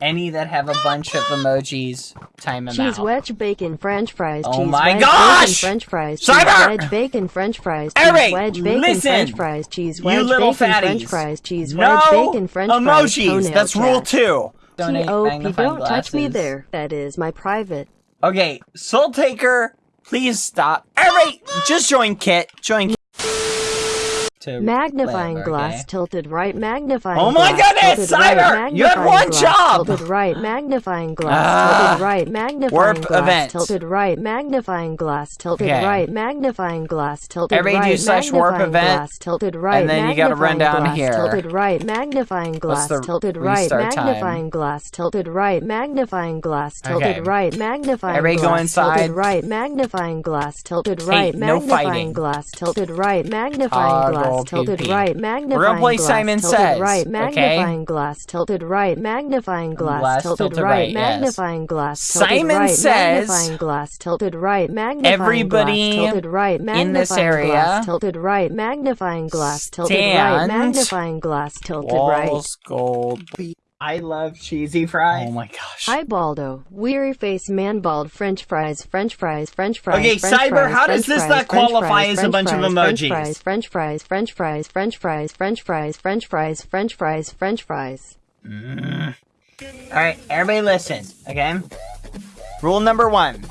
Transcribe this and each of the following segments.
any that have a bunch of emojis, time them Cheese out. wedge bacon French fries. Oh cheese my wedge gosh! Bacon French fries. Cheese wedge bacon French fries. Cheese Eric, wedge bacon listen! French fries. Cheese You little bacon fatties. French fries. Cheese no wedge bacon French fries. emojis. That's rule two. Donate T.O.P. Don't touch me there. That is my private. Okay, Soul Taker, please stop. Eric, just join Kit. Join Kit. To Magnifying live, glass okay? tilted right. Magnifying Oh my glass goodness, tilted right, Cyber! You had magnifying one glass job! Tilted right. Magnifying glass Ah. tilted right. Magnifying Warp glass event. tilted right. Magnifying glass tilted Okay. right. Magnifying glass tilted Everybody do right. slash warp magnifying event, glass tilted right. and then you gotta run magnifying down glass here. Tilted right. Magnifying glass tilted right. Magnifying glass tilted right. Magnifying glass tilted right. Magnifying Everybody go glass inside. tilted right. Magnifying glass tilted right. Magnifying glass tilted right. Magnifying Toggle glass tilted PP. right. We're Magnifying gonna play glass Simon tilted Says, right. magnifying okay? Glass tilted right. Magnifying glass, Glass tilted, tilted right. right, magnifying yes. Glass tilted Simon right. Says Magnifying glass tilted right. Magnifying everybody glass tilted right. magnifying in this area glass tilted right. Magnifying glass tilted right. Magnifying glass tilted right. Walls gold. I love cheesy fries. Oh my gosh. Hi Baldo, weary face man bald French fries, French fries, French fries. Okay, French Cyber, fries, how does French this fries, not qualify fries, as a bunch of emojis? French fries, emojis? French fries, French fries, French fries, French fries, French fries, French fries, French fries. Mm. All right, everybody listen, okay? Rule number one: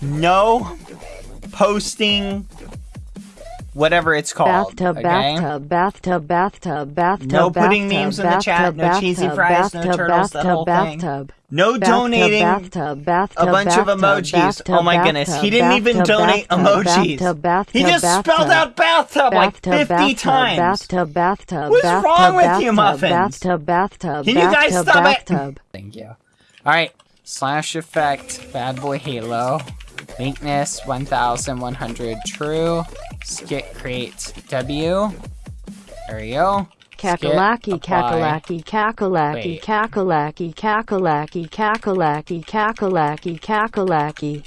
no posting whatever it's called. Bathtub, okay? bathtub, bathtub, bathtub, bathtub. No putting bathtub, memes in the chat, no bathtub, cheesy bathtub, fries, no bathtub, turtles, that bathtub, whole thing. bathtub. No donating bathtub, bathtub, a bunch of emojis. Oh bathtub, oh my goodness, he didn't even bathtub, donate bathtub, emojis. bathtub, bathtub, he just spelled out bathtub like 50 bathtub, times. Bathtub, bathtub, What's bathtub, wrong with bathtub, you, Muffins? Bathtub, bathtub, Can you guys bathtub, stop it? Thank you. Alright, slash effect, bad boy halo, weakness 1100 true, skit create W. There we go. Kakalaki, kakalaki, kakalaki, kakalaki, kakalaki, kakalaki, kakalaki, kakalaki.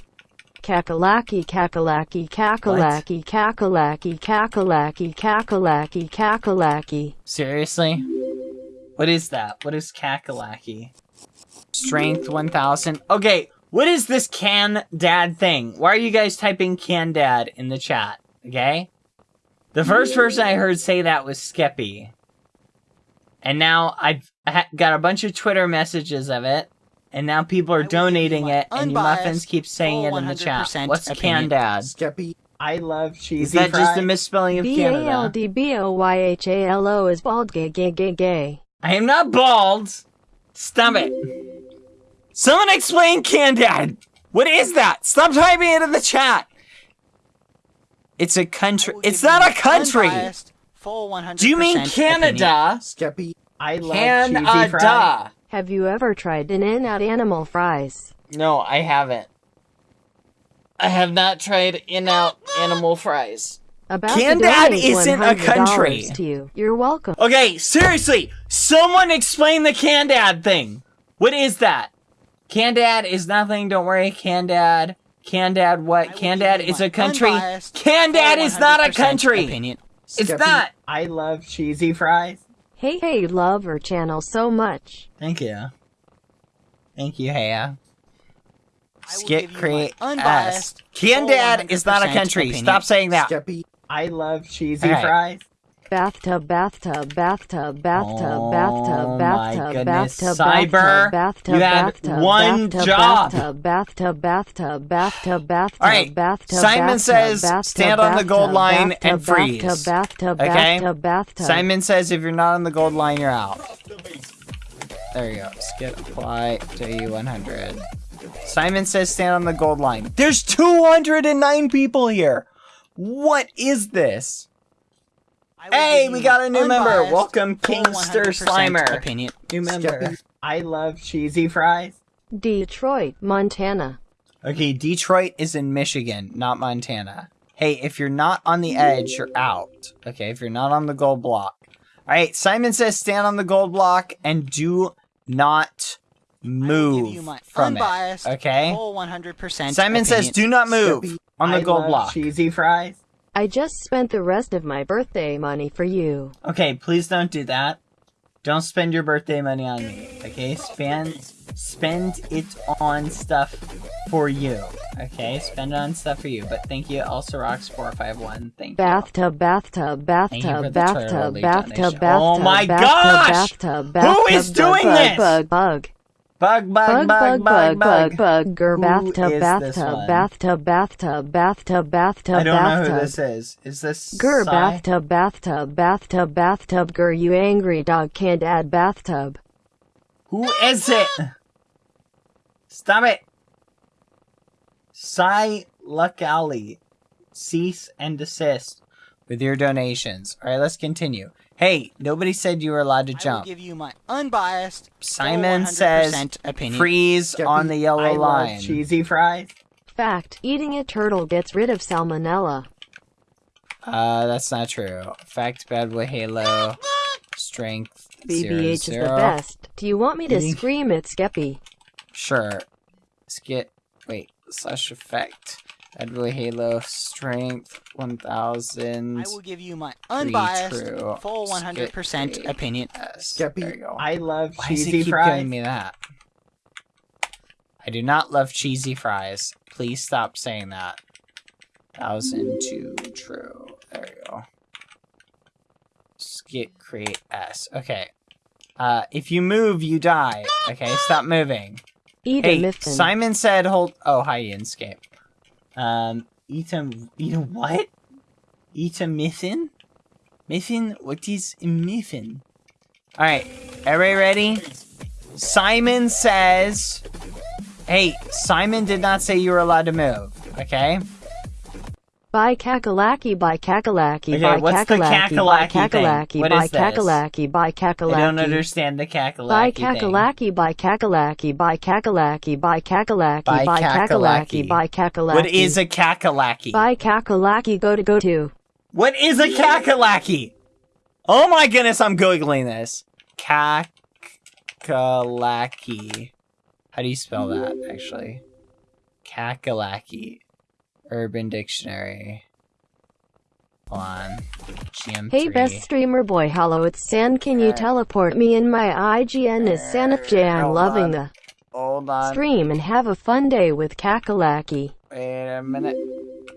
Kakalaki, kakalaki, kakalaki, kakalaki, kakalaki, kakalaki, kakalaki. Seriously? What is that? What is kakalaki? Strength 1000. Okay, what is this can dad thing? Why are you guys typing can dad in the chat? Okay? The first person I heard say that was Skeppy. And now I've got a bunch of Twitter messages of it. And now people are donating it, and you muffins keep saying it in the chat. 100% What's can opinion. dad? Skeppy. I love cheesy Is cheesy that just fry. a misspelling of B A L Canada? D B O Y H A L O is bald gay gay gay gay. I am not bald. Stop it. Someone explain Candad. What is that? Stop typing it in the chat. It's a country. It's not a country. Full 100% Do you mean Canada? Skeppy. I love Canada. Have you ever tried in and out animal fries? No, I haven't. I have not tried in-out animal fries. About Candad isn't a country. To you. You're welcome. Okay, seriously, someone explain the Candad thing. What is that? Candad is nothing. Don't worry, Candad. Candad, what? Candad is a country. unbiased, Candad is not a country. opinion. It's Skeppy. not. I love cheesy fries. Hey hey, love our channel so much. Thank you. Thank you, Haya. I will Skit give you my create S. unbiased, Candad is not a country. opinion. Stop saying that. Skeppy. I love cheesy Okay. fries. Bathtub, bathtub, bathtub, bathtub, Oh bathtub, bathtub, bathtub, Cyber, bathtub, bathtub, one bathtub, job. bathtub, bathtub, bathtub, bathtub, bathtub, All right, bathtub, Simon bathtub, says, bathtub, stand on the gold bathtub, line bathtub, and freeze. Bathtub, bathtub, Okay? bathtub, bathtub. Simon says if you're not on the gold line, you're out. There you go. Skip apply W100. Simon says stand on the gold line. There's 209 people here. What is this? Hey, we got a new member. Welcome, Kingster Slimer. opinion. New member. I love cheesy fries. Detroit, Montana. Okay, Detroit is in Michigan, not Montana. Hey, if you're not on the edge, you're out. Okay, if you're not on the gold block. Alright, Simon says stand on the gold block and do not I give move you my from unbiased, it. Okay? full 100% Simon says do not move on the I gold love block. cheesy fries. I just spent the rest of my birthday money for you. Okay, please don't do that. Don't spend your birthday money on me, okay? Spend spend it on stuff for you, okay? Spend it on stuff for you. But thank you, also rocks four five one. Thank you. Bathtub, bathtub, Thank you for bathtub, bathtub, leaf bathtub, donation. bathtub, Oh my bathtub, gosh! bathtub, Who bathtub, is bug, doing bug, this? Bug, bug, Bug, bug, bug, bug, bug, bug, bug, bug, gur, Who bathtub, bathtub, bathtub, bathtub, bathtub, bathtub, I don't know who this is. Is this Gur, bathtub, bathtub, bathtub, bathtub, gur, you angry dog can't add bathtub. Who is it? Stop it. Sai Luckali. Cease and desist with your donations. Alright, let's continue. Hey, nobody said you were allowed to jump. I will jump. give you my unbiased, Simon says opinion. freeze on the yellow I love line. cheesy fries. Fact, eating a turtle gets rid of salmonella. Uh, that's not true. Fact, bad boy Halo. Strength. zero, BBH is zero. the best. Do you want me to Eating- scream at Skeppy? Sure. Skit. Wait. Slash effect. Bad boy Halo. Strength. 1000. I will give you my unbiased, true. full 100% Skip opinion. Yes. Skeppy, There you go. I love Why does cheesy he keep fries. giving me that? I do not love cheesy fries. Please stop saying that. Thousand two true. There you go. Skit create S. Okay. Uh, if you move, you die. Okay, stop moving. Eat Hey, a. Simon said hold. Oh, hi, Inscape. Um, eat a what? Eat a miffin? Miffin? What is miffin? All right, everybody ready? Simon says. Hey, Simon did not say you were allowed to move. Okay. By Kakalaki, by Kakalaki, Okay, by what's the Kakalaki, by Kakalaki thing? Kakalaki, What by is this? Kakalaki, by Kakalaki. I don't understand the cackalacky By thing. Kakalaki, by Kakalaki, by Kakalaki, by Kakalaki, By by Kakalaki. Kakalaki, by Kakalaki. What is a kakalaki? By Kakalaki, go to go to. What is a kakalaki? Oh my goodness, I'm googling this. Kakalaki. How do you spell that, actually? Kakalaki. Urban Dictionary. On. GM3. Hey, best streamer boy, hello, it's San. Can you Uh, teleport me in my IGN is Sanif I'm loving on. the Hold on. stream and have a fun day with Kakalaki. Wait a minute.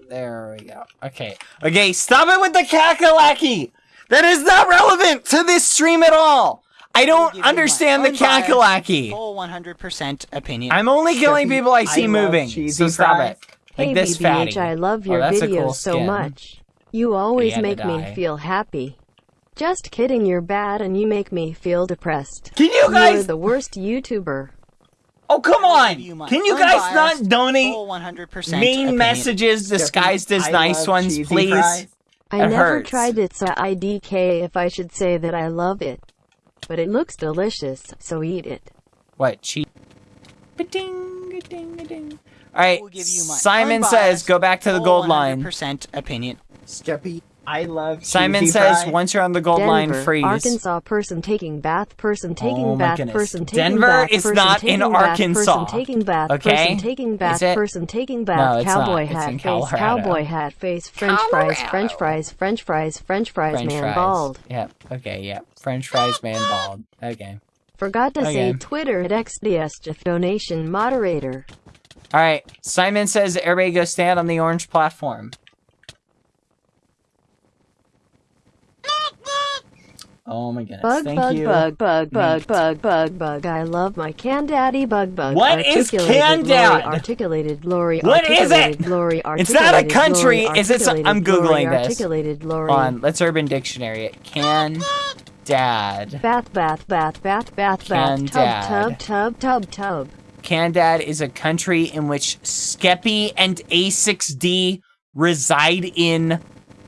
There we go. Okay. Okay, stop it with the kakalaki! That is not relevant to this stream at all! I don't give you my understand the kakalaki! Full 100% opinion. I'm only killing people I see I moving, so stop fries. it. Like hey, this BBH, fatty. I love Oh, your that's a videos cool so much. You always make me feel happy. Just kidding, you're bad and you make me feel depressed. Can you You're guys? the worst YouTuber. Oh come I will give on! you Can you guys unbiased, not donate full 100% mean opinion. messages disguised as nice ones, please? I It never hurts. tried it, so IDK if I should say that I love it. But it looks delicious, so eat it. What? Cheese? Ba-ding, ding, ding. All right. I will give you my Simon says, "Go back to the gold line." 100% opinion. Skeppy, I love Simon says, fries. "Once you're on the gold line, Denver, freeze." Arkansas person taking bath, person oh taking Oh bath, goodness. person taking Denver bath, is person not taking in bath, Arkansas. Person taking bath, Okay? person taking bath, Is it? person taking No, bath, it's not. cowboy It's hat face, Colorado. cowboy hat face, French fries, French fries, French fries, French fries, French man fries. bald. Yep. Okay. Yep. French fries, man, bald. Okay. Forgot to say Twitter at XDS donation moderator. All right. Simon says, "Everybody go stand on the orange platform." Oh my goodness! Bug, Thank bug, you. bug, bug, mm. bug, Meat. bug, bug, bug. I love my can daddy bug, bug. What is can Lori, dad? Articulated Lori. What is it? Lori, It's not a country, Lori, is it some- I'm articulated Lori, Googling this. Articulated Lori. On. Let's Urban Dictionary it. Can dad. Bath, bath, bath, bath, bath, Can bath. dad. Tub, tub, tub, tub, tub. Candad is a country in which Skeppy and A6D reside in.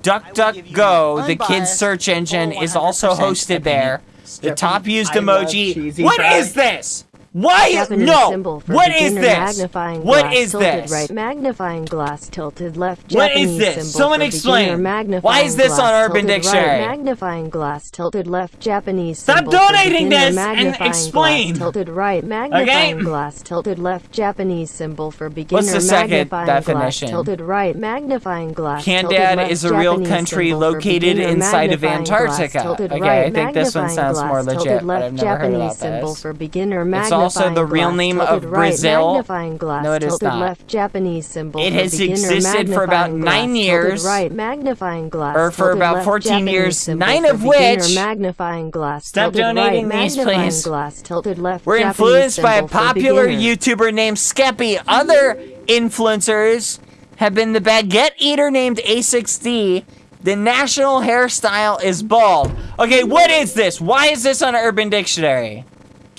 DuckDuckGo, the kids' search engine, is also hosted there. The top used emoji. What is this? Why? Japanese no. symbol for What is this? What glass is this? Right. Magnifying glass tilted left. What Japanese is this? Someone explain. Why is this on glass Urban Dictionary? Right. Magnifying glass tilted left. Japanese Stop donating this and explain. Glass tilted right. Magnifying Okay. glass tilted left. Japanese symbol for beginner. What's the second definition? Glass, tilted right. Magnifying glass. left, is a real Japanese country located inside of glass, Antarctica. tilted Okay, right, I think this one sounds glass, more legit, tilted but I've never heard Japanese about symbol this. for beginner. It's also the real name of right, Brazil. No, it is not. left, Japanese symbol It has existed for about nine years, right, magnifying glass, or for about left, 14 Japanese years, nine of which- magnifying glass, Stop donating right, these, magnifying please. glass, tilted left, We're influenced by a popular. YouTuber named Skeppy. Other influencers have been the baguette eater named A6D. The national hairstyle is bald. Okay, what is this? Why is this on Urban Dictionary?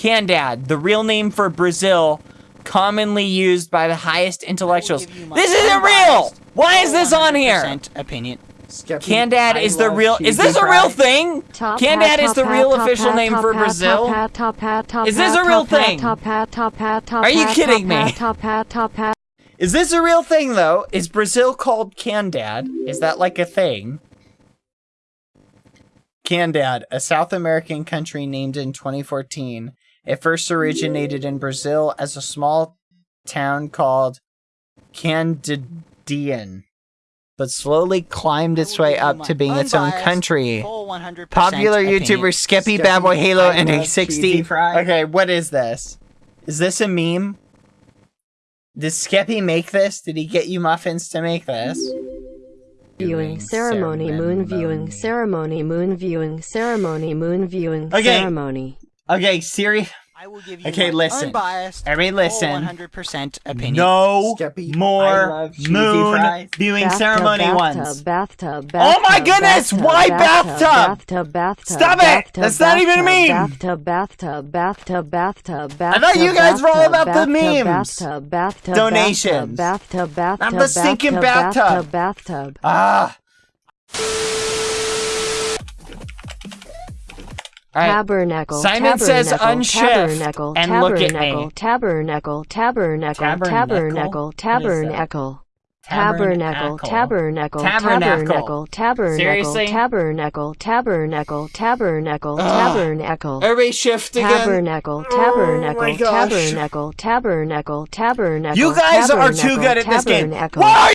Candad, the real name for Brazil, commonly used by the highest intellectuals. give you my This isn't real! Why is this on here? opinion. Skeppy, Candad is the real. Is this a real thing? Top Candad is the real official name for Brazil? Top hat, top hat, top Is this a real thing? Top hat, top hat, top Are you kidding me? hat, Top hat, top hat. Is this a real thing though? Is Brazil called Candad? Is that like a thing? Candad, a South American country named in 2014. It first originated in Brazil as a small town called Candidian, but slowly climbed its way up to being its own country. Popular. YouTuber Skeppy Skeppy, Bad Boy Halo I and A6D. Okay, what is this? Is this a meme? Did Skeppy make this? Did he get you muffins to make this? Viewing ceremony, moon viewing ceremony, moon viewing ceremony, moon viewing Okay. ceremony. Okay, Siri. I will give you Okay, my listen. unbiased, Everybody full listen. 100% opinion. No Skeppy, I more love cheesy moon fries. viewing Bathtub, ceremony bathtub, ones. Bathtub, Oh my bathtub, goodness, bathtub, why bathtub? bathtub? Bathtub, bathtub. Stop it! bathtub, That's not even a bathtub, meme. Bathtub, bathtub, bathtub, bathtub, I thought you bathtub, guys were all bathtub, about the bathtub, memes. Bathtub, bathtub, Donations. Bathtub, bathtub, I'm the stinking bathtub, bathtub. bathtub. Ah. Right. Tabernacle. Simon says unshift tabernacle, and look at tabernacle, me. Tabernacle, tabernacle, Tabernacle? tabernacle, tabernacle, Tabernacle. tabernacle, tabernacle, Tabernacle. tabernacle, tabernacle, Seriously? tabernacle, tabernacle, tabernacle, Ugh. tabernacle. Everybody shift again. Tabernacle, Oh my tabernacle, gosh. tabernacle, tabernacle, tabernacle. You guys are too tabernacle, good at this game. tabernacle. Why are